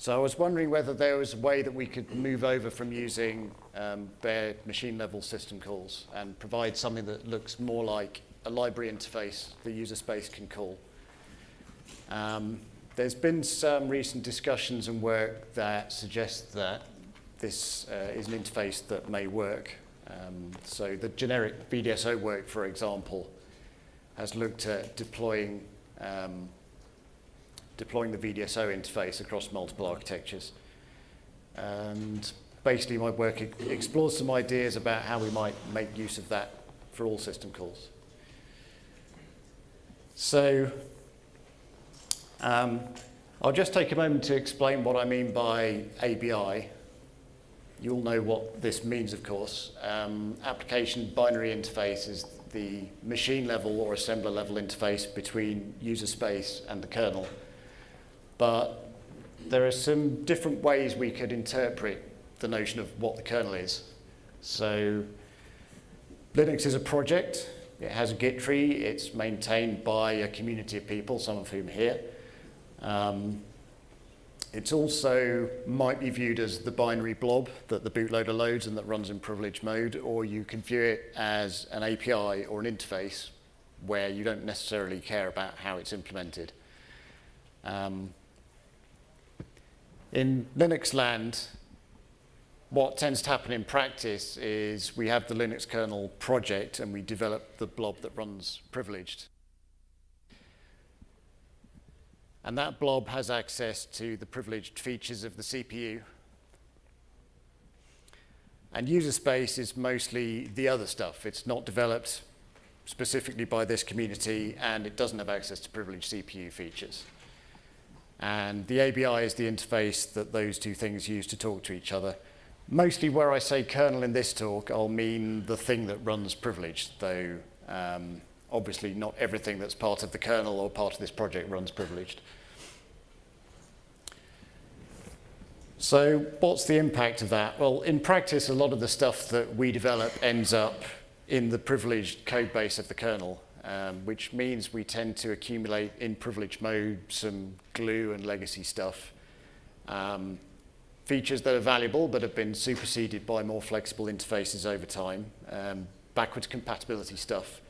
So I was wondering whether there was a way that we could move over from using um, bare machine level system calls and provide something that looks more like a library interface the user space can call. Um, there's been some recent discussions and work that suggests that this uh, is an interface that may work. Um, so the generic VDSO work, for example, has looked at deploying um, deploying the VDSO interface across multiple architectures. And basically my work explores some ideas about how we might make use of that for all system calls. So um, I'll just take a moment to explain what I mean by ABI. You all know what this means, of course. Um, application binary interface is the machine level or assembler level interface between user space and the kernel. But there are some different ways we could interpret the notion of what the kernel is. So Linux is a project. It has a Git tree. It's maintained by a community of people, some of whom are here. Um, it also might be viewed as the binary blob that the bootloader loads and that runs in privileged mode, or you can view it as an API or an interface where you don't necessarily care about how it's implemented. Um, in Linux land, what tends to happen in practice is we have the Linux kernel project and we develop the blob that runs privileged. And that blob has access to the privileged features of the CPU. And user space is mostly the other stuff. It's not developed specifically by this community, and it doesn't have access to privileged CPU features. And the ABI is the interface that those two things use to talk to each other. Mostly where I say kernel in this talk, I'll mean the thing that runs privileged, though um, obviously not everything that's part of the kernel or part of this project runs privileged. So what's the impact of that? Well, in practice, a lot of the stuff that we develop ends up in the privileged code base of the kernel, um, which means we tend to accumulate in privileged mode some glue and legacy stuff. Um, features that are valuable but have been superseded by more flexible interfaces over time, um, backwards compatibility stuff,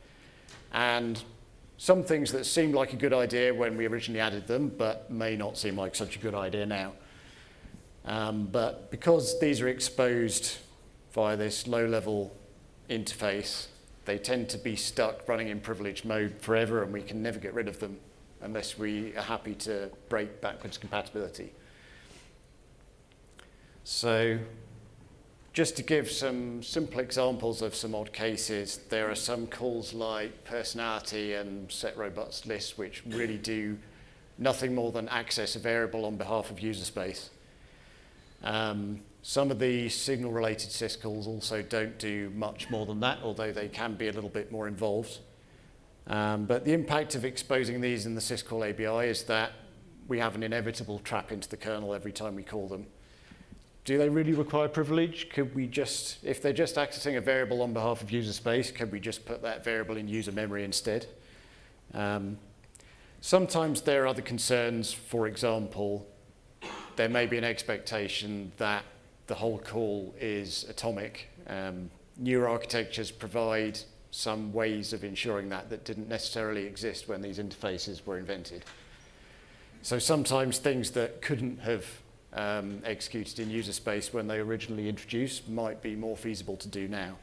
and some things that seemed like a good idea when we originally added them, but may not seem like such a good idea now. Um, but because these are exposed via this low-level interface, they tend to be stuck running in privileged mode forever, and we can never get rid of them unless we are happy to break backwards compatibility. So just to give some simple examples of some odd cases, there are some calls like personality and set robust list, which really do nothing more than access a variable on behalf of user space. Um, some of the signal-related syscalls also don't do much more than that, although they can be a little bit more involved. Um, but the impact of exposing these in the syscall ABI is that we have an inevitable trap into the kernel every time we call them do they really require privilege? Could we just, if they're just accessing a variable on behalf of user space, could we just put that variable in user memory instead? Um, sometimes there are other concerns. For example, there may be an expectation that the whole call is atomic. Um, newer architectures provide some ways of ensuring that that didn't necessarily exist when these interfaces were invented. So sometimes things that couldn't have um, executed in user space when they originally introduced might be more feasible to do now.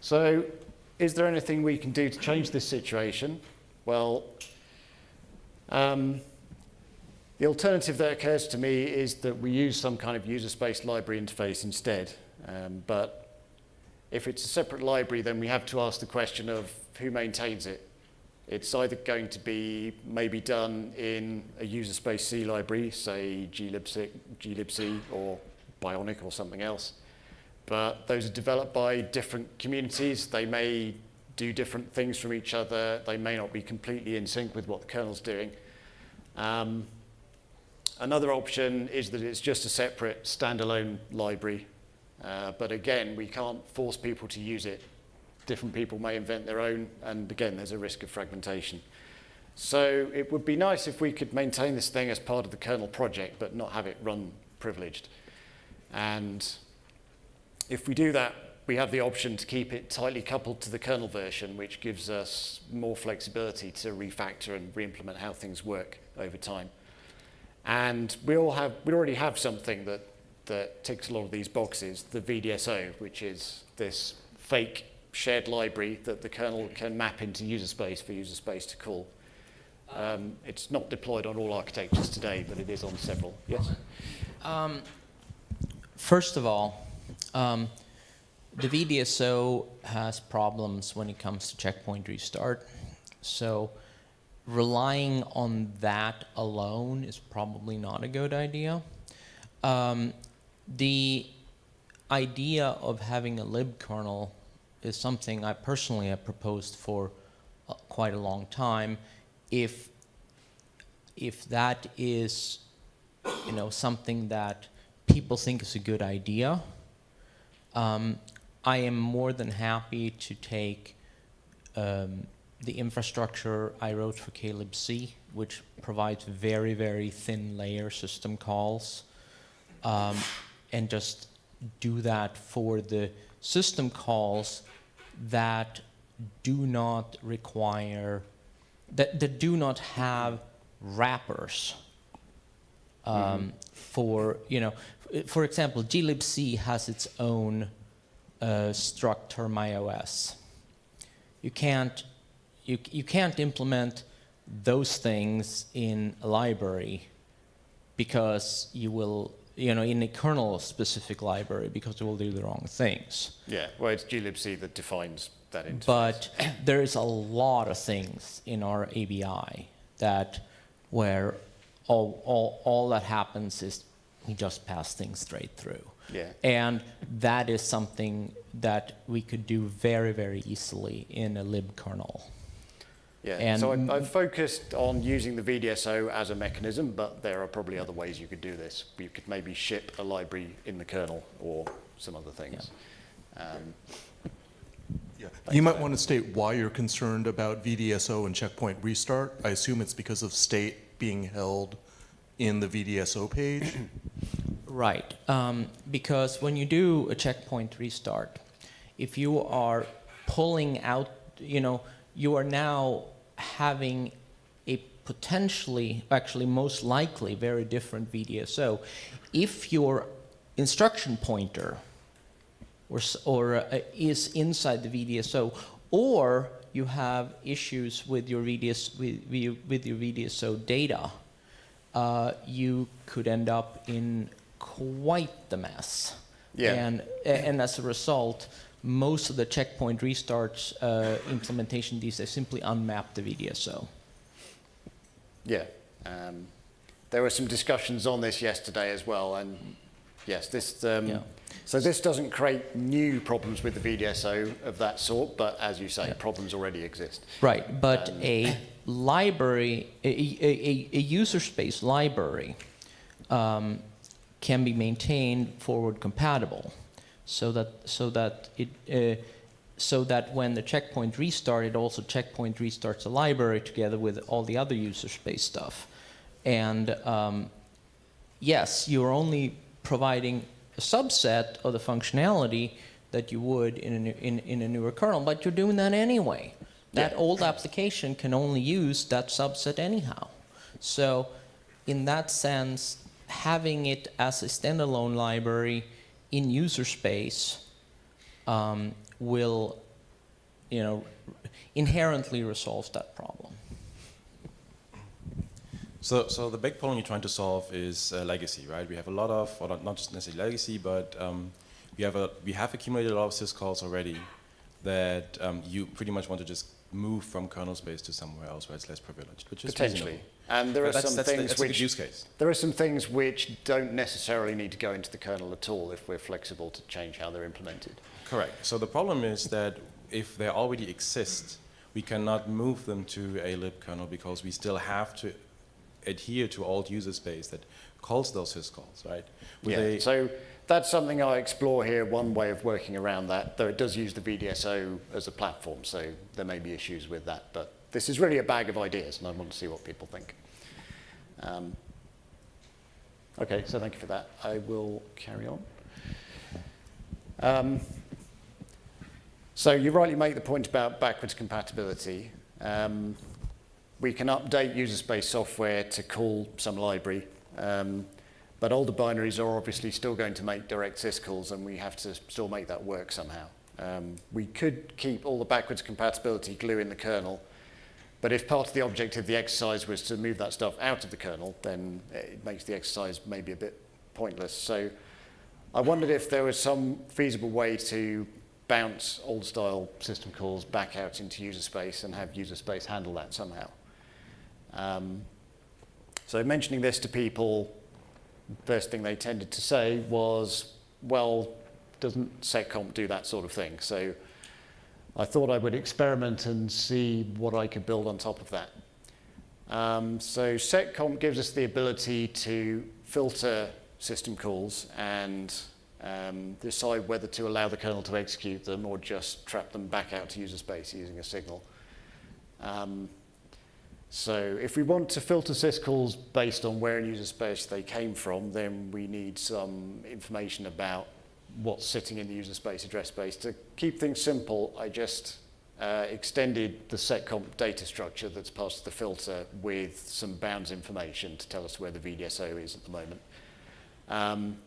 So is there anything we can do to change this situation? Well, um, the alternative that occurs to me is that we use some kind of user space library interface instead. Um, but if it's a separate library, then we have to ask the question of who maintains it. It's either going to be maybe done in a user space C library, say glibc, glibc or Bionic or something else. But those are developed by different communities. They may do different things from each other. They may not be completely in sync with what the kernel's doing. Um, another option is that it's just a separate standalone library. Uh, but again, we can't force people to use it different people may invent their own, and again, there's a risk of fragmentation. So it would be nice if we could maintain this thing as part of the kernel project, but not have it run privileged. And if we do that, we have the option to keep it tightly coupled to the kernel version, which gives us more flexibility to refactor and re-implement how things work over time. And we all have, we already have something that, that ticks a lot of these boxes, the VDSO, which is this fake shared library that the kernel can map into user space for user space to call. Um, it's not deployed on all architectures today, but it is on several. Yes? Um, first of all, um, the VDSO has problems when it comes to checkpoint restart. So relying on that alone is probably not a good idea. Um, the idea of having a libkernel is something I personally have proposed for uh, quite a long time. If if that is you know something that people think is a good idea, um, I am more than happy to take um, the infrastructure I wrote for klibc, which provides very, very thin layer system calls, um, and just do that for the system calls that do not require, that, that do not have wrappers um, mm -hmm. for, you know, for example, glibc has its own uh, struct termios. You can't, you, you can't implement those things in a library because you will, you know, in a kernel specific library because it will do the wrong things. Yeah, well, it's glibc that defines that interface. But there is a lot of things in our ABI that where all, all, all that happens is we just pass things straight through. Yeah. And that is something that we could do very, very easily in a libkernel. Yeah, and so I, I've focused on using the VDSO as a mechanism, but there are probably other ways you could do this. You could maybe ship a library in the kernel or some other things. Yeah. Um, yeah. You might want to state why you're concerned about VDSO and checkpoint restart. I assume it's because of state being held in the VDSO page. Right, um, because when you do a checkpoint restart, if you are pulling out, you know, you are now having a potentially, actually most likely, very different VDSO. If your instruction pointer or, or uh, is inside the VDSO, or you have issues with your, VDS, with, with your VDSO data, uh, you could end up in quite the mess. Yeah. And, and as a result, most of the checkpoint restarts uh, implementation these days simply unmap the VDSO. Yeah. Um, there were some discussions on this yesterday as well, and yes, this. Um, yeah. So this doesn't create new problems with the VDSO of that sort, but as you say, yeah. problems already exist. Right, but um, a library, a, a, a, user space library um, can be maintained forward compatible so that so that it uh, so that when the checkpoint restart it also checkpoint restarts the library together with all the other user space stuff. And um, yes you're only providing a subset of the functionality that you would in a, new, in, in a newer kernel but you're doing that anyway. That yeah. old application can only use that subset anyhow. So in that sense having it as a standalone library in user space um, will, you know, inherently resolve that problem. So, so the big problem you're trying to solve is uh, legacy, right? We have a lot of, or not, just necessarily legacy, but um, we have a we have accumulated a lot of syscalls already that um, you pretty much want to just move from kernel space to somewhere else where it's less privileged, which is potentially. Reasonable. And there but are some that's things the, which use case. there are some things which don't necessarily need to go into the kernel at all if we're flexible to change how they're implemented. Correct. So the problem is that if they already exist, we cannot move them to a libkernel because we still have to adhere to old user space that calls those syscalls, right? Yeah. so that's something I explore here, one way of working around that, though it does use the VDSO as a platform, so there may be issues with that, but this is really a bag of ideas, and I want to see what people think. Um, okay, so thank you for that. I will carry on. Um, so you rightly make the point about backwards compatibility. Um, we can update user space software to call some library, um, but older binaries are obviously still going to make direct syscalls, and we have to still make that work somehow. Um, we could keep all the backwards compatibility glue in the kernel, but if part of the objective of the exercise was to move that stuff out of the kernel, then it makes the exercise maybe a bit pointless. So I wondered if there was some feasible way to bounce old style system calls back out into user space and have user space handle that somehow. Um, so mentioning this to people, first thing they tended to say was, well, doesn't seccomp do that sort of thing? So I thought I would experiment and see what I could build on top of that. Um, so seccomp gives us the ability to filter system calls and um, decide whether to allow the kernel to execute them or just trap them back out to user space using a signal. Um, so if we want to filter syscalls based on where in user space they came from, then we need some information about what's sitting in the user space address space. To keep things simple, I just uh, extended the seccomp data structure that's passed to the filter with some bounds information to tell us where the VDSO is at the moment. Um,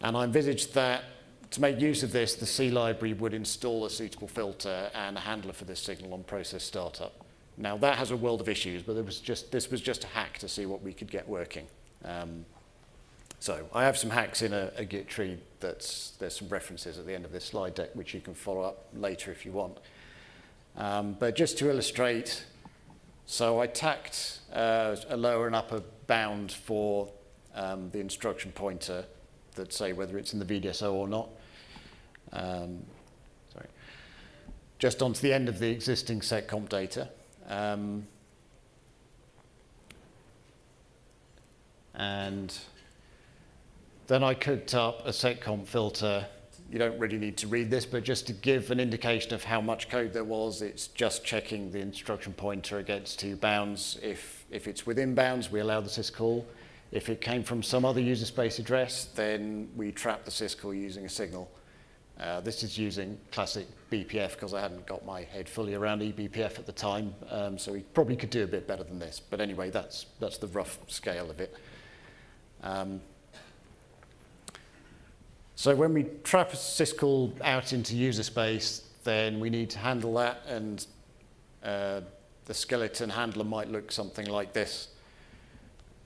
and I envisaged that to make use of this, the C library would install a suitable filter and a handler for this signal on process startup. Now that has a world of issues, but was just, this was just a hack to see what we could get working. Um, so I have some hacks in a, a Git tree there's some references at the end of this slide deck which you can follow up later if you want. Um, but just to illustrate, so I tacked uh, a lower and upper bound for um, the instruction pointer that say whether it's in the VDSO or not. Um, sorry. Just onto the end of the existing seccomp data. Um, and then I cooked up a seccomp filter. You don't really need to read this, but just to give an indication of how much code there was, it's just checking the instruction pointer against two bounds. If, if it's within bounds, we allow the syscall. If it came from some other user space address, then we trap the syscall using a signal. Uh, this is using classic BPF because I hadn't got my head fully around eBPF at the time, um, so we probably could do a bit better than this. But anyway, that's, that's the rough scale of it. Um, so when we trap a syscall out into user space, then we need to handle that, and uh, the skeleton handler might look something like this.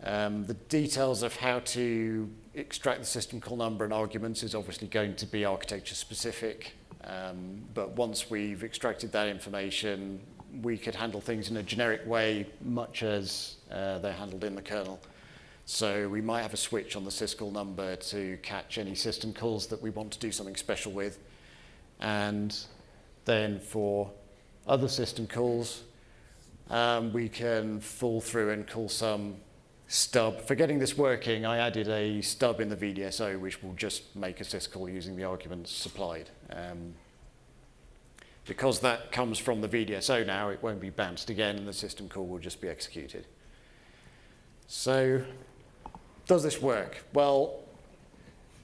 Um, the details of how to extract the system call number and arguments is obviously going to be architecture specific. Um, but once we've extracted that information, we could handle things in a generic way, much as uh, they're handled in the kernel. So we might have a switch on the syscall number to catch any system calls that we want to do something special with. And then for other system calls, um, we can fall through and call some stub. For getting this working, I added a stub in the VDSO, which will just make a syscall using the arguments supplied. Um, because that comes from the VDSO now, it won't be bounced again, and the system call will just be executed. So, does this work? Well,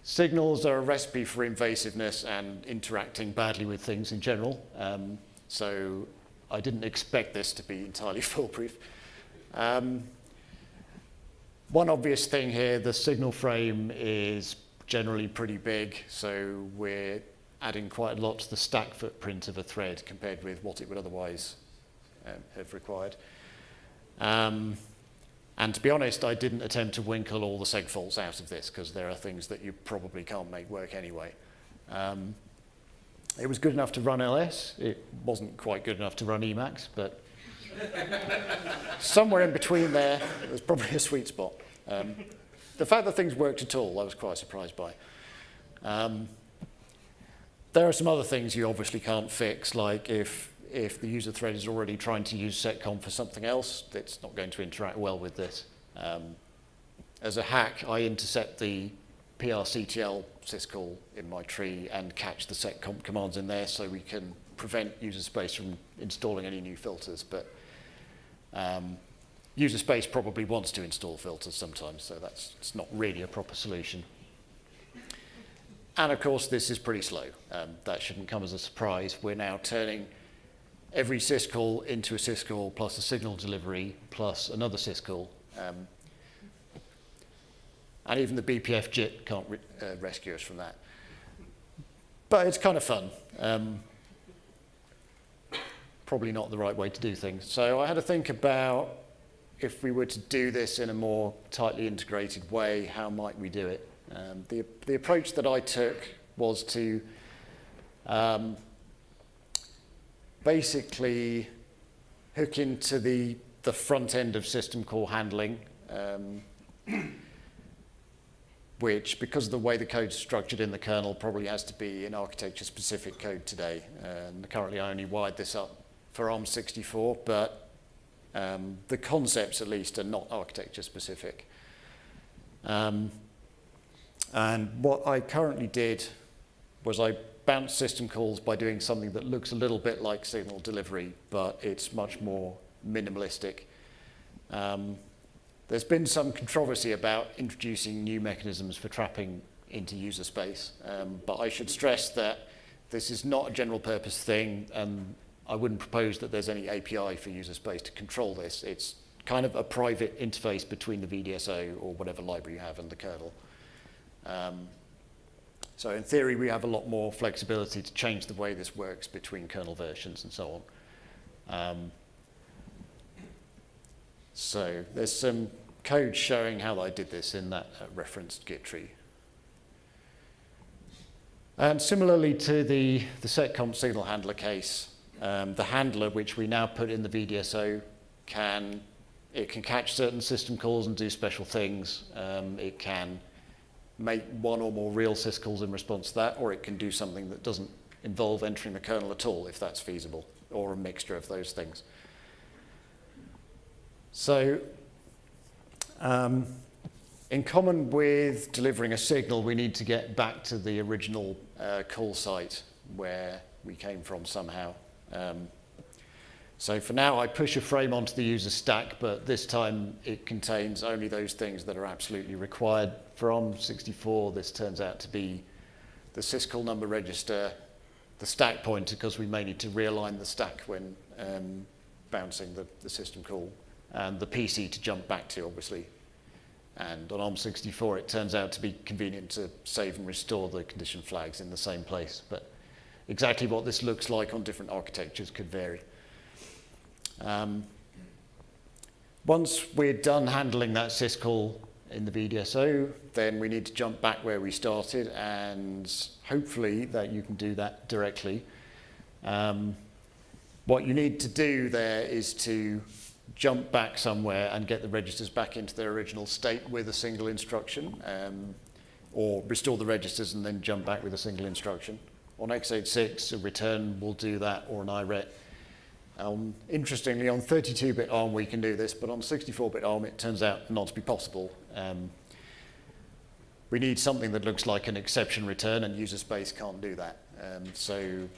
signals are a recipe for invasiveness and interacting badly with things in general. Um, so, I didn't expect this to be entirely foolproof. Um, one obvious thing here, the signal frame is generally pretty big, so we're adding quite a lot to the stack footprint of a thread compared with what it would otherwise um, have required. Um, and to be honest, I didn't attempt to winkle all the seg faults out of this because there are things that you probably can't make work anyway. Um, it was good enough to run LS. It wasn't quite good enough to run Emacs, but somewhere in between there, there's probably a sweet spot. Um, the fact that things worked at all, I was quite surprised by. Um, there are some other things you obviously can't fix, like if, if the user thread is already trying to use seccomp for something else, it's not going to interact well with this. Um, as a hack, I intercept the PRCTL syscall in my tree and catch the seccomp commands in there so we can prevent user space from installing any new filters. But Um, user space probably wants to install filters sometimes, so that's it's not really a proper solution. And of course, this is pretty slow. Um, that shouldn't come as a surprise. We're now turning every syscall into a syscall plus a signal delivery plus another syscall. Um, and even the BPF JIT can't re uh, rescue us from that. But it's kind of fun. Um, probably not the right way to do things. So I had to think about if we were to do this in a more tightly integrated way, how might we do it? Um, the, the approach that I took was to um, basically hook into the, the front end of system call handling, um, which, because of the way the code is structured in the kernel, probably has to be in architecture-specific code today. And currently I only wired this up for ARM64, but um, the concepts, at least, are not architecture-specific. Um, and what I currently did was I bounced system calls by doing something that looks a little bit like signal delivery, but it's much more minimalistic. Um, there's been some controversy about introducing new mechanisms for trapping into user space, um, but I should stress that this is not a general purpose thing, and I wouldn't propose that there's any API for user space to control this. It's kind of a private interface between the VDSO or whatever library you have and the kernel. Um, so in theory, we have a lot more flexibility to change the way this works between kernel versions and so on. Um, so there's some code showing how I did this in that uh, referenced Git tree. And similarly to the, the seccomp signal handler case, um, the handler, which we now put in the VDSO, can it can catch certain system calls and do special things. Um, it can make one or more real syscalls in response to that, or it can do something that doesn't involve entering the kernel at all, if that's feasible, or a mixture of those things. So, um, in common with delivering a signal, we need to get back to the original uh, call site where we came from somehow. Um, so for now, I push a frame onto the user stack, but this time it contains only those things that are absolutely required. For ARM64, this turns out to be the syscall number register, the stack pointer, because we may need to realign the stack when um, bouncing the, the system call, and the PC to jump back to, obviously. And on ARM64, it turns out to be convenient to save and restore the condition flags in the same place. But exactly what this looks like on different architectures could vary. Um, once we're done handling that syscall in the VDSO, then we need to jump back where we started and hopefully that you can do that directly. Um, what you need to do there is to jump back somewhere and get the registers back into their original state with a single instruction um, or restore the registers and then jump back with a single instruction. On x86, a return will do that or an IRET. Um, interestingly, on 32-bit ARM we can do this, but on 64-bit ARM it turns out not to be possible. Um, we need something that looks like an exception return, and user space can't do that. Um, so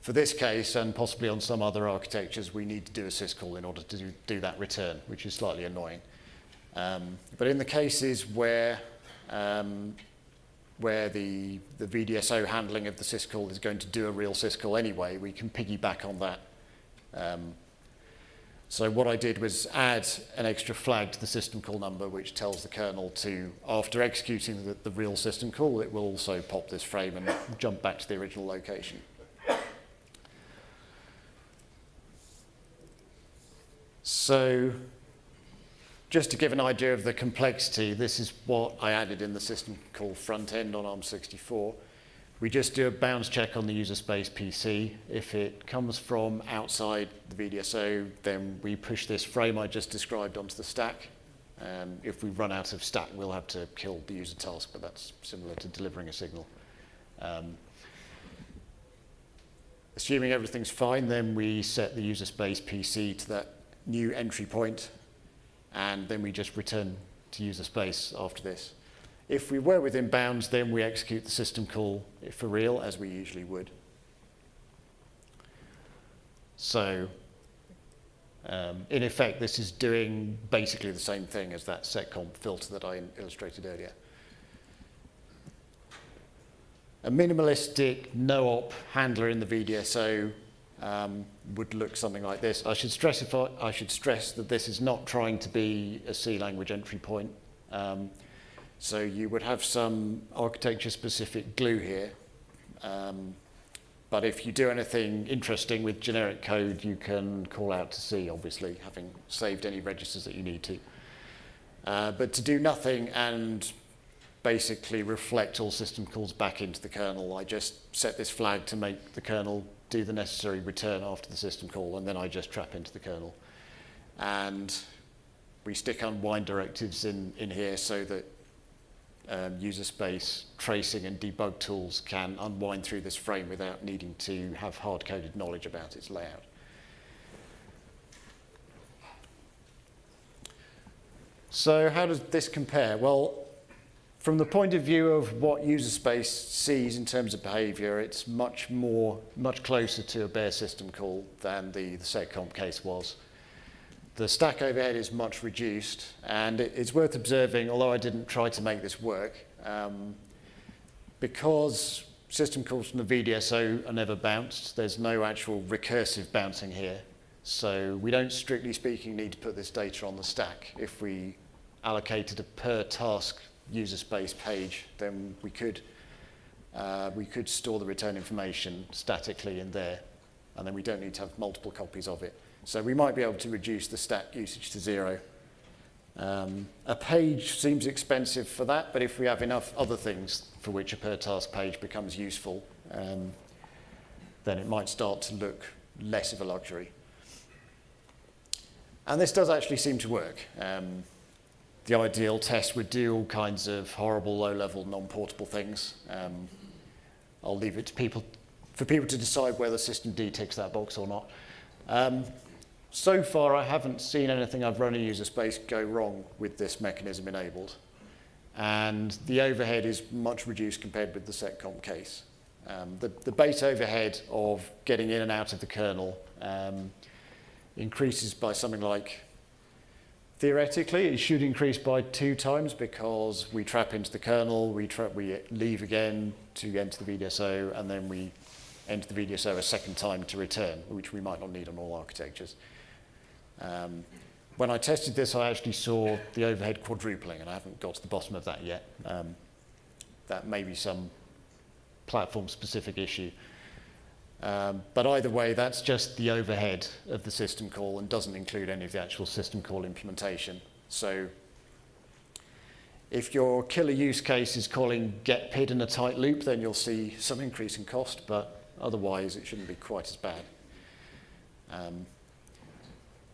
for this case, and possibly on some other architectures, we need to do a syscall in order to do, do that return, which is slightly annoying. Um, but in the cases where um, where the, the VDSO handling of the syscall is going to do a real syscall anyway, we can piggyback on that um, so what I did was add an extra flag to the system call number, which tells the kernel to, after executing the, the real system call, it will also pop this frame and jump back to the original location. So just to give an idea of the complexity, this is what I added in the system call front end on ARM64. We just do a bounds check on the user space PC. If it comes from outside the VDSO, then we push this frame I just described onto the stack. Um, if we run out of stack, we'll have to kill the user task, but that's similar to delivering a signal. Um, assuming everything's fine, then we set the user space PC to that new entry point, and then we just return to user space after this. If we were within bounds, then we execute the system call for real, as we usually would. So Um, in effect, this is doing basically the same thing as that seccomp filter that I illustrated earlier. A minimalistic no-op handler in the VDSO um, would look something like this. I should, stress if I, I should stress that this is not trying to be a C language entry point. Um, so you would have some architecture-specific glue here. Um, but if you do anything interesting with generic code, you can call out to C, obviously, having saved any registers that you need to. Uh, but to do nothing and basically reflect all system calls back into the kernel, I just set this flag to make the kernel do the necessary return after the system call, and then I just trap into the kernel. And we stick unwind directives in, in here so that um, user space tracing and debug tools can unwind through this frame without needing to have hard-coded knowledge about its layout. So how does this compare? Well, from the point of view of what user space sees in terms of behavior, it's much more, much closer to a bare system call than the, the seccomp case was. The stack overhead is much reduced, and it, it's worth observing, although I didn't try to make this work, um, because system calls from the VDSO are never bounced, there's no actual recursive bouncing here. So we don't, strictly speaking, need to put this data on the stack. If we allocated a per task user space page, then we could, uh, we could store the return information statically in there, and then we don't need to have multiple copies of it. So we might be able to reduce the stack usage to zero. Um, a page seems expensive for that, but if we have enough other things for which a per task page becomes useful, um, then it might start to look less of a luxury. And this does actually seem to work. Um, the ideal test would do all kinds of horrible, low-level, non-portable things. Um, I'll leave it to people, for people to decide whether systemd ticks that box or not. Um, so far, I haven't seen anything I've run in user space go wrong with this mechanism enabled. And the overhead is much reduced compared with the seccomp case. Um, the, the base overhead of getting in and out of the kernel um, increases by something like Theoretically, it should increase by two times because we trap into the kernel, we, we leave again to enter the VDSO, and then we enter the VDSO a second time to return, which we might not need on all architectures. Um, when I tested this, I actually saw the overhead quadrupling, and I haven't got to the bottom of that yet. Um, that may be some platform-specific issue. Um, but either way, that's just the overhead of the system call and doesn't include any of the actual system call implementation. So if your killer use case is calling get PID in a tight loop, then you'll see some increase in cost, but otherwise it shouldn't be quite as bad. Um,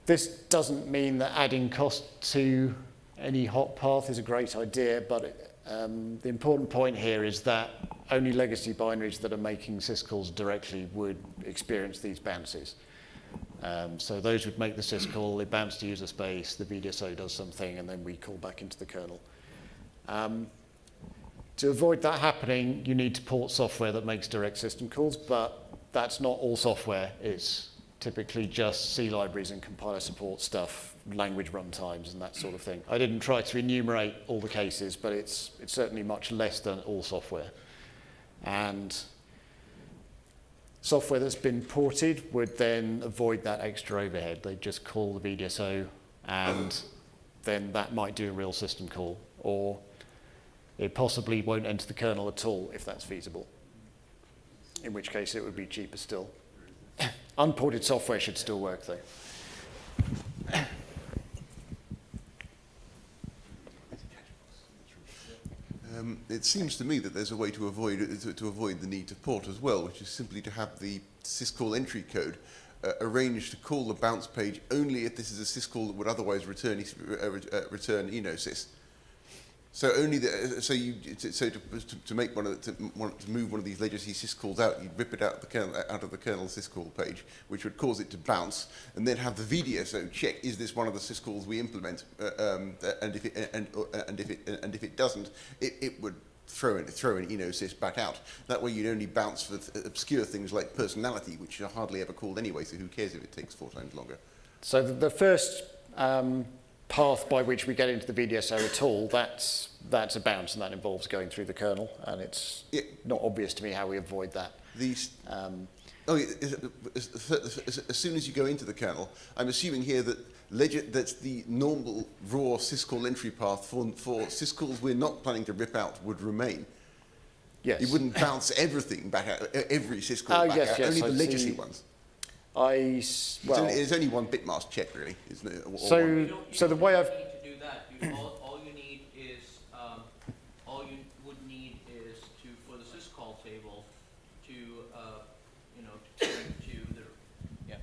this doesn't mean that adding cost to any hot path is a great idea, but it, um, the important point here is that only legacy binaries that are making syscalls directly would experience these bounces. Um, so those would make the syscall, it bounce to user space, the VDSO does something, and then we call back into the kernel. Um, to avoid that happening, you need to port software that makes direct system calls, but that's not all software. It's typically just C libraries and compiler support stuff, language runtimes and that sort of thing. I didn't try to enumerate all the cases, but it's, it's certainly much less than all software. And software that's been ported would then avoid that extra overhead. They'd just call the VDSO and then that might do a real system call. Or it possibly won't enter the kernel at all if that's feasible. In which case it would be cheaper still. Unported software should still work though. Um, it seems to me that there's a way to avoid to, to avoid the need to port as well, which is simply to have the syscall entry code uh, arranged to call the bounce page only if this is a syscall that would otherwise return uh, uh, return enosys. So only the, so you so to, to make one of the, to, to move one of these legacy syscalls out, you'd rip it out of the kernel out of the kernel syscall page, which would cause it to bounce, and then have the VDSO check is this one of the syscalls we implement, uh, um, and if it and uh, and if it and if it doesn't, it, it would throw in throw an enosys back out. That way you'd only bounce for th obscure things like personality, which are hardly ever called anyway. So who cares if it takes four times longer? So the, the first um, path by which we get into the VDSO at all, that's, that's a bounce and that involves going through the kernel and it's Yeah. not obvious to me how we avoid that. These, Um, oh, it- as, soon as you go into the kernel, I'm assuming here that leg- that's the normal raw syscall entry path for, for syscalls we're not planning to rip out would remain. yes. You wouldn't bounce everything back out, every syscall Oh, back yes, out, yes, only the legacy ones. I, s- It's, well, only, it's only one bitmask check, really, isn't it? Or- or So- one- You you so the way I've- to do that. All, all you need is, um, all you would need is to, for the syscall table, to, uh, you know, to turn to the, yeah.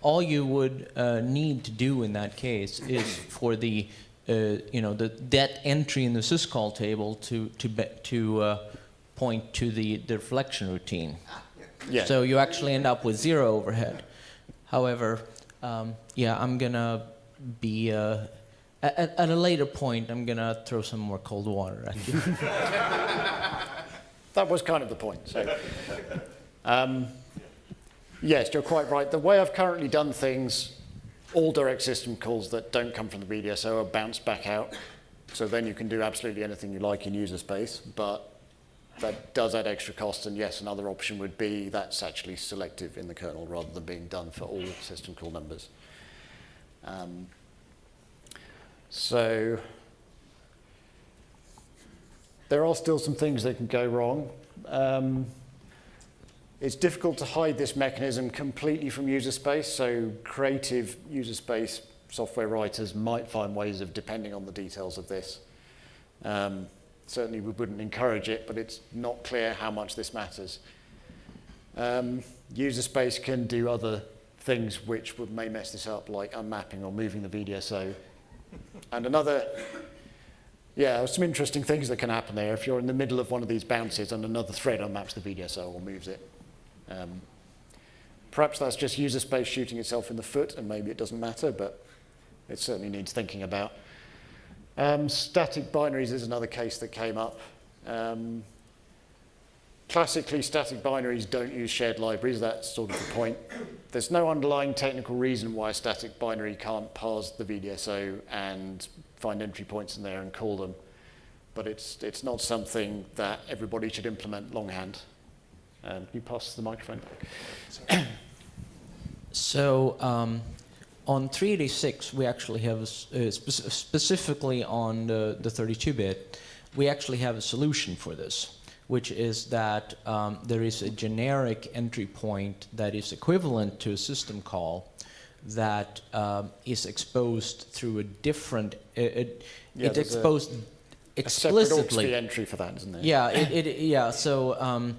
All you would, uh, need to do in that case is for the, uh, you know, the, that entry in the syscall table to, to, be, to, uh, point to the, the reflection routine. Yeah. So you actually end up with zero overhead. However, um, yeah, I'm gonna be uh, at, at a later point. I'm gonna throw some more cold water at you. That was kind of the point. So, um, yes, you're quite right. The way I've currently done things, all direct system calls that don't come from the VDSO are bounced back out. So then you can do absolutely anything you like in user space, but that does add extra cost. And yes, another option would be that's actually selective in the kernel rather than being done for all system call numbers. Um, so there are still some things that can go wrong. Um, it's difficult to hide this mechanism completely from user space, so creative user space software writers might find ways of depending on the details of this. Um, certainly we wouldn't encourage it, but it's not clear how much this matters. Um, user space can do other things which would, may mess this up, like unmapping or moving the VDSO. And another yeah, some interesting things that can happen there. If you're in the middle of one of these bounces and another thread unmaps the VDSO or moves it. Um, perhaps that's just user space shooting itself in the foot and maybe it doesn't matter, but it certainly needs thinking about. Um, static binaries is another case that came up. Um, classically, static binaries don't use shared libraries. That's sort of the point. There's no underlying technical reason why a static binary can't parse the VDSO and find entry points in there and call them. But it's, it's not something that everybody should implement longhand. Um, you pass the microphone? So um, on 386, we actually have, a uh, spec- specifically on the, the 32-bit, we actually have a solution for this, which is that um, there is a generic entry point that is equivalent to a system call that um, is exposed through a different, uh, it, Yeah, it's there's a- exposed A separate explicitly. Entry for that, isn't there? Yeah, it, it yeah. So um,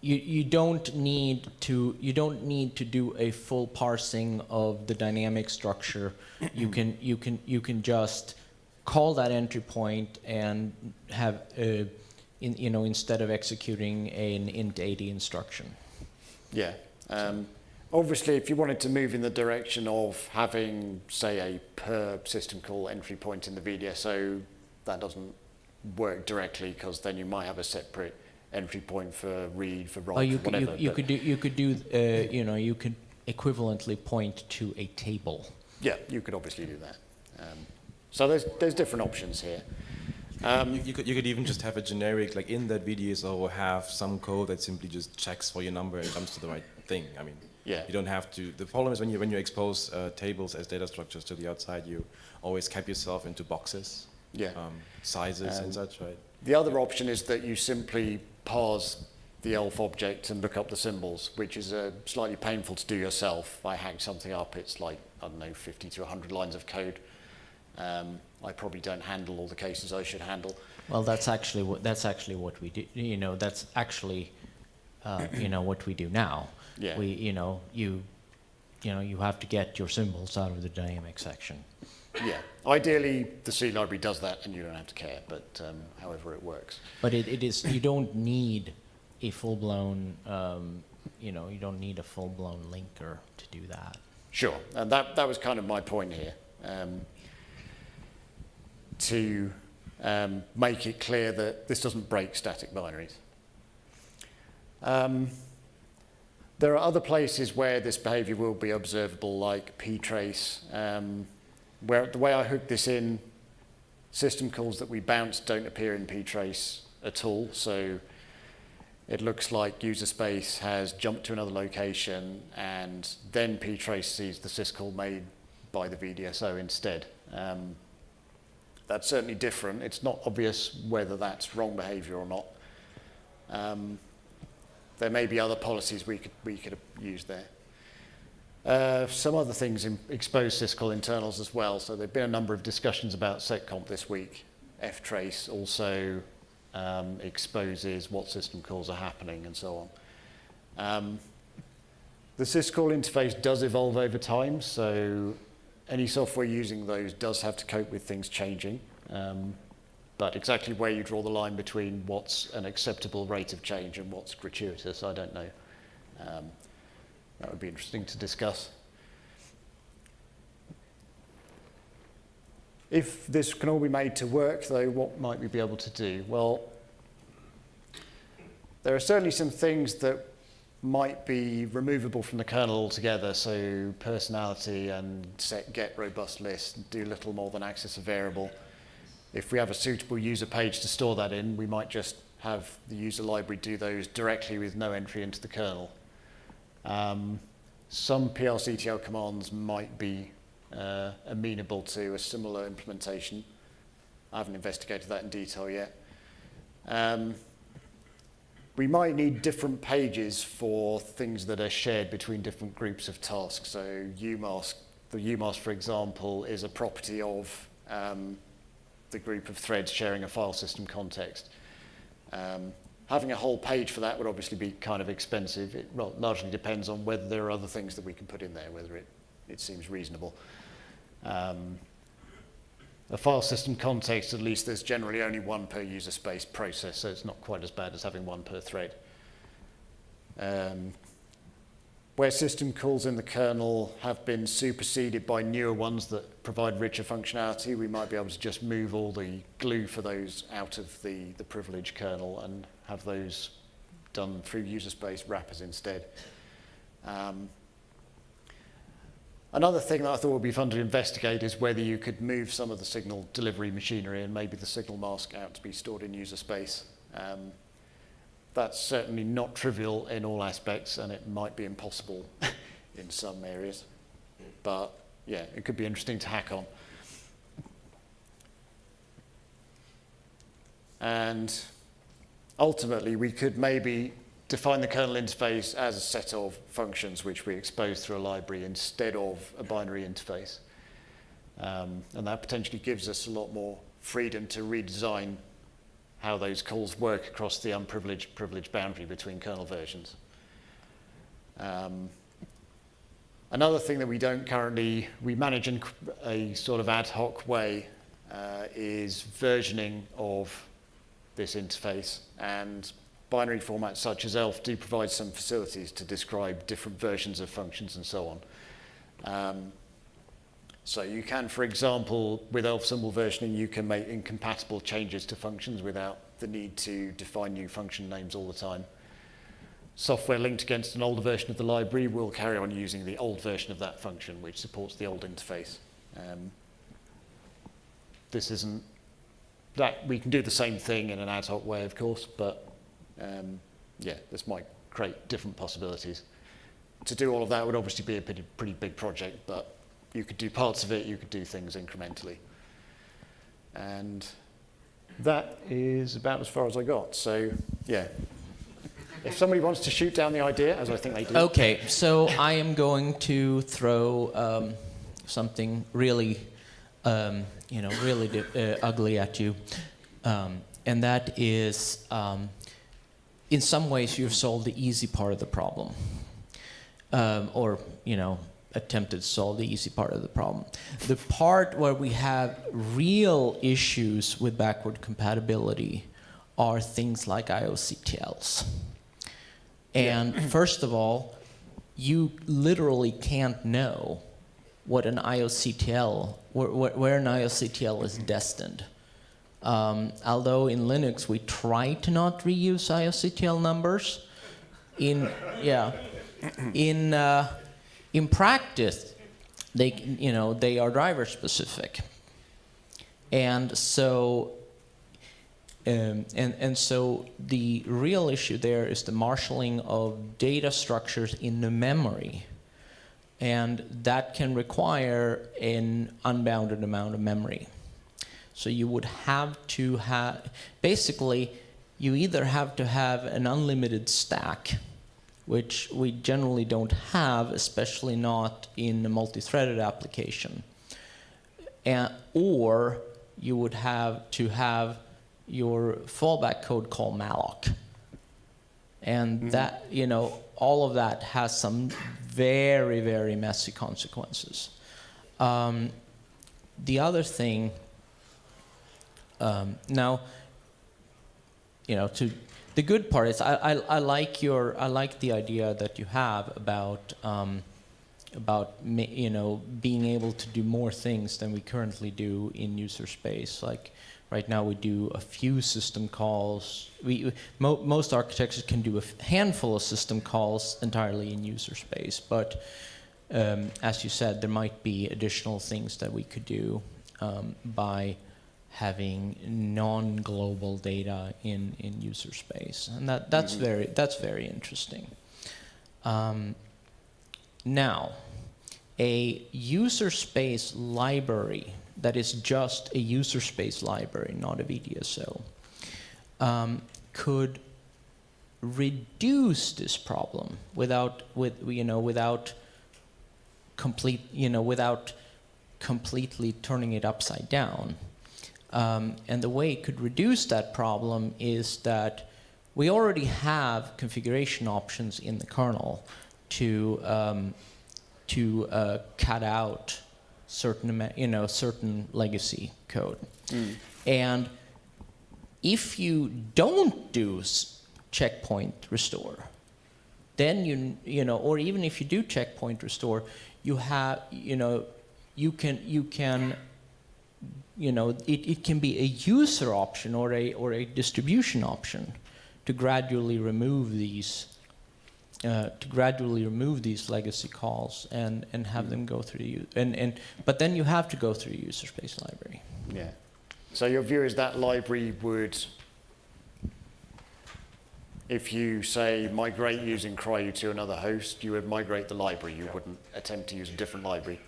you you don't need to you don't need to do a full parsing of the dynamic structure. you can you can you can just call that entry point and have uh, in, you know instead of executing an int 80 instruction. Yeah. Um, obviously, if you wanted to move in the direction of having, say, a per system call entry point in the VDSO, that doesn't work directly because then you might have a separate entry point for read, for write, Oh, you for could whatever. you, you could do you could do uh, you know you could equivalently point to a table. Yeah, you could obviously do that. Um, so there's, there's different options here. Um, you, you could you could even just have a generic like in that VDSO have some code that simply just checks for your number and comes to the right thing. I mean, Yeah. you don't have to. The problem is when you when you expose uh, tables as data structures to the outside, you always cap yourself into boxes, yeah. um, sizes Um, and such, right? The other option is that you simply parse the ELF object and look up the symbols, which is uh, slightly painful to do yourself. I hack something up, it's like, I don't know, 50 to 100 lines of code. Um, I probably don't handle all the cases I should handle. Well, that's actually what that's actually what we do. You know, that's actually uh, you know what we do now. Yeah. We you know you you know you have to get your symbols out of the dynamic section. Yeah. Ideally, the C library does that and you don't have to care, but um, however it works. But it, it is you don't need a full blown um, you know you don't need a full blown linker to do that. Sure, and that, that was kind of my point here. Um, to um, make it clear that this doesn't break static binaries. Um, there are other places where this behavior will be observable, like ptrace, um, where the way I hook this in, system calls that we bounce don't appear in ptrace at all. So it looks like user space has jumped to another location and then ptrace sees the syscall made by the VDSO instead. Um, that's certainly different. It's not obvious whether that's wrong behavior or not. Um, there may be other policies we could, we could use there. Uh, some other things in exposed syscall internals as well. So there have been a number of discussions about seccomp this week. ftrace also um, exposes what system calls are happening and so on. Um, the syscall interface does evolve over time, so any software using those does have to cope with things changing. Um, but exactly where you draw the line between what's an acceptable rate of change and what's gratuitous, I don't know. Um, that would be interesting to discuss. If this can all be made to work, though, what might we be able to do? Well, there are certainly some things that might be removable from the kernel altogether, so personality and set get robust list do little more than access a variable. If we have a suitable user page to store that in, we might just have the user library do those directly with no entry into the kernel. Um, some PRCTL commands might be uh, amenable to a similar implementation. I haven't investigated that in detail yet. Um, we might need different pages for things that are shared between different groups of tasks. So UMask, the UMask, for example, is a property of um, the group of threads sharing a file system context. Um, having a whole page for that would obviously be kind of expensive. It well, largely depends on whether there are other things that we can put in there, whether it, it seems reasonable. Um, a file system context, at least there's generally only one per user space process, so it's not quite as bad as having one per thread. Um, where system calls in the kernel have been superseded by newer ones that provide richer functionality, we might be able to just move all the glue for those out of the, the privileged kernel and have those done through user space wrappers instead. Um, Another thing that I thought would be fun to investigate is whether you could move some of the signal delivery machinery and maybe the signal mask out to be stored in user space. Um, that's certainly not trivial in all aspects and it might be impossible in some areas. But yeah, it could be interesting to hack on. And ultimately, we could maybe define the kernel interface as a set of functions which we expose through a library instead of a binary interface. Um, and that potentially gives us a lot more freedom to redesign how those calls work across the unprivileged privileged boundary between kernel versions. Um, another thing that we don't currently, we manage in a sort of ad hoc way uh, is versioning of this interface and binary formats such as ELF do provide some facilities to describe different versions of functions and so on. Um, so you can, for example, with ELF symbol versioning, you can make incompatible changes to functions without the need to define new function names all the time. Software linked against an older version of the library will carry on using the old version of that function, which supports the old interface. Um, this isn't that we can do the same thing in an ad hoc way, of course, but um, yeah, this might create different possibilities. To do all of that would obviously be a pretty, pretty big project, but you could do parts of it, you could do things incrementally. And that is about as far as I got. So, yeah. If somebody wants to shoot down the idea, as I think they do. Okay, so I am going to throw um, something really, um, you know, really uh, ugly at you, um, and that is um, in some ways you've solved the easy part of the problem. Um, or, you know, attempted to solve the easy part of the problem. The part where we have real issues with backward compatibility are things like IOCTLs. And yeah. first of all, you literally can't know what an IOCTL, where, where an IOCTL is destined. Um, although in Linux we try to not reuse IOCTL numbers, in yeah, in uh, in practice, they you know they are driver specific, and so um, and, and so the real issue there is the marshaling of data structures in the memory. And that can require an unbounded amount of memory. So you would have to have, basically, you either have to have an unlimited stack, which we generally don't have, especially not in a multi-threaded application, and, or you would have to have your fallback code call malloc. And that, you know, all of that has some very, very messy consequences. Um, the other thing, um, now, you know, to the good part is I, I, I like your I like the idea that you have about um, about you know being able to do more things than we currently do in user space. Like right now, we do a few system calls. We mo- most architectures can do a handful of system calls entirely in user space, but um, as you said, there might be additional things that we could do um, by having non-global data in, in user space, and that, that's very that's very interesting. Um, now, a user space library that is just a user space library, not a VDSO, um, could reduce this problem without with you know without complete you know without completely turning it upside down. Um, and the way it could reduce that problem is that we already have configuration options in the kernel to um, to uh, cut out certain you know certain legacy code. And if you don't do s- checkpoint restore, then you you know, or even if you do checkpoint restore, you have you know, you can you can you know, it, it can be a user option or a or a distribution option to gradually remove these uh, to gradually remove these legacy calls and and have them go through you and and but then you have to go through a user space library. Yeah. So your view is that library would, if you say migrate using CRIU to another host, you would migrate the library. You wouldn't attempt to use a different library.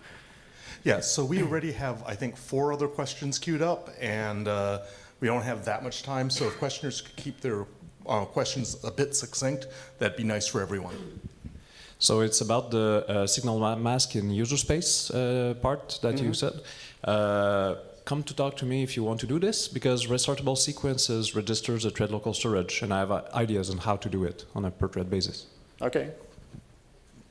Yeah, so we already have, I think, four other questions queued up, and uh, we don't have that much time, so if questioners could keep their uh, questions a bit succinct, that'd be nice for everyone. So it's about the uh, signal ma- mask in user space uh, part that you said. Uh, come to talk to me if you want to do this, because restartable sequences registers the thread local storage, and I have uh, ideas on how to do it on a per thread basis. Okay.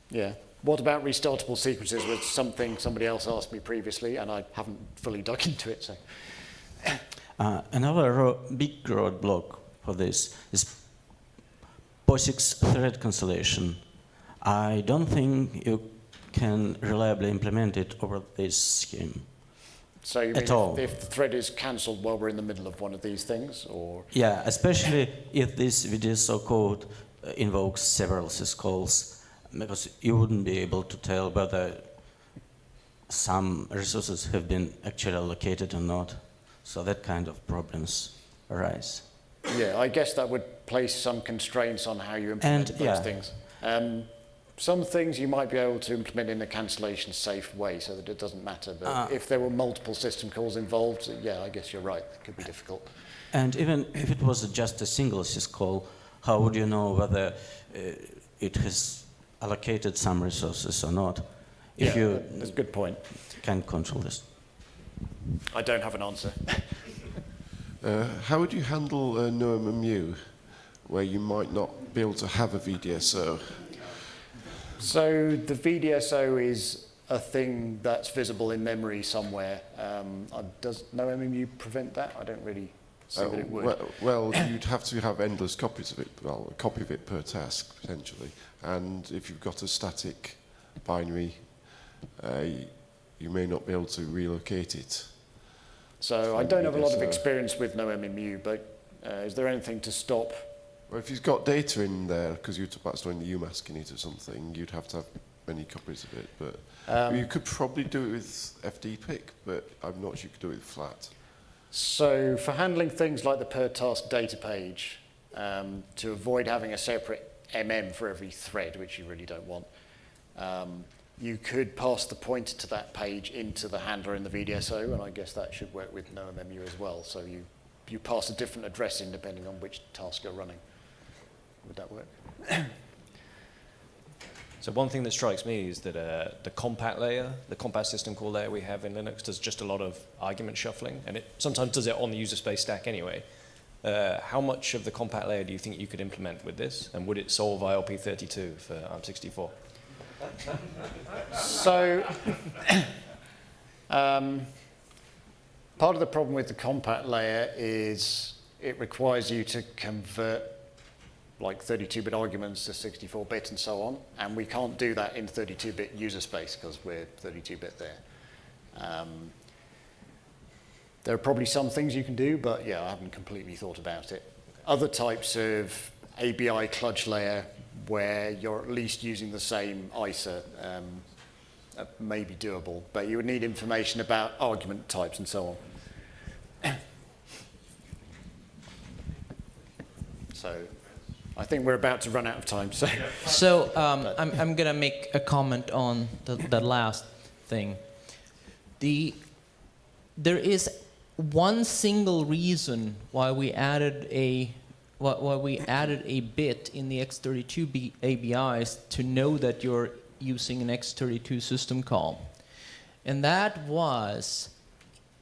Yeah. What about restartable sequences was something somebody else asked me previously, and I haven't fully dug into it. So Uh, another ro- big roadblock for this is POSIX thread cancellation. I don't think you can reliably implement it over this scheme. So you At mean all. if, if the thread is cancelled while we're in the middle of one of these things, or Yeah, especially if this VDSO code invokes several syscalls, because you wouldn't be able to tell whether some resources have been actually allocated or not. So that kind of problems arise. yeah, I guess that would place some constraints on how you implement And, those yeah. things. Um, some things you might be able to implement in a cancellation safe way, so that it doesn't matter. But Ah. if there were multiple system calls involved, yeah, I guess you're right. It could be difficult. And even if it was just a single syscall, how would you know whether uh, it has allocated some resources or not? If yeah, you that's a good point. can control this. I don't have an answer. Uh, how would you handle uh, NoMMU, where you might not be able to have a VDSO? So the VDSO is a thing that's visible in memory somewhere. Um, uh, does no MMU prevent that? I don't really see Uh, that it would. well, well, you'd have to have endless copies of it, well, a copy of it per task, potentially. And if you've got a static binary, uh, you may not be able to relocate it. so I don't have a lot of experience with no MMU, but uh, is there anything to stop Well, if you've got data in there, because you talked about storing the UMask in it or something, you'd have to have many copies of it. But Um, you could probably do it with FDPIC, but I'm not sure you could do it with flat. So for handling things like the per task data page, um, to avoid having a separate MM for every thread, which you really don't want, um, you could pass the pointer to that page into the handler in the VDSO, and I guess that should work with NoMMU as well. So you, you pass a different address in depending on which task you're running. Would that work? So one thing that strikes me is that uh, the compat layer, the compat system call layer we have in Linux does just a lot of argument shuffling, and it sometimes does it on the user space stack anyway. Uh, how much of the compat layer do you think you could implement with this, and would it solve ILP32 for ARM64? So, um, part of the problem with the compat layer is it requires you to convert like 32-bit arguments to 64-bit and so on, and we can't do that in 32-bit user space because we're 32-bit there. Um, there are probably some things you can do, but yeah, I haven't completely thought about it. Other types of ABI kludge layer where you're at least using the same ISA um, uh, may be doable, but you would need information about argument types and so on. so I think we're about to run out of time. So So um, I'm, I'm going to make a comment on the, the last thing. The, there is one single reason why we added a why, we added a bit in the X32 B ABIs to know that you're using an X32 system call, and that was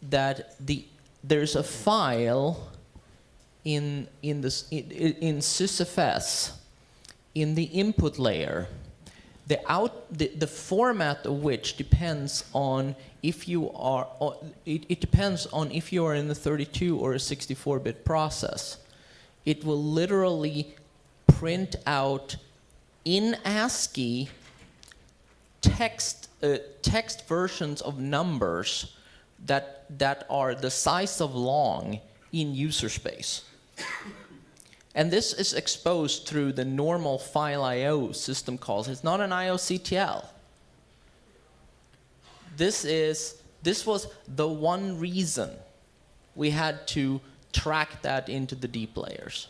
that the there's a file in in this in, in sysfs in the input layer. The out the, the format of which depends on if you are it, it depends on if you are in the 32 or a 64 bit process it will literally print out in ASCII text uh, text versions of numbers that that are the size of long in user space. And this is exposed through the normal file IO system calls. It's not an IOCTL. This is this was the one reason we had to track that into the deep layers.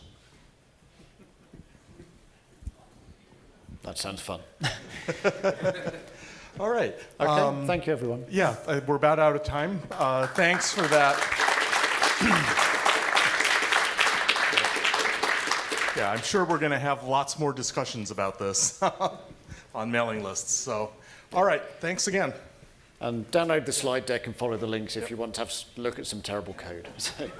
that sounds fun. All right. Okay, Um, thank you everyone. Yeah, uh, we're about out of time. Uh, thanks for that. yeah, I'm sure we're going to have lots more discussions about this on mailing lists. So, all right, thanks again. And download the slide deck and follow the links if you want to have look at some terrible code. So.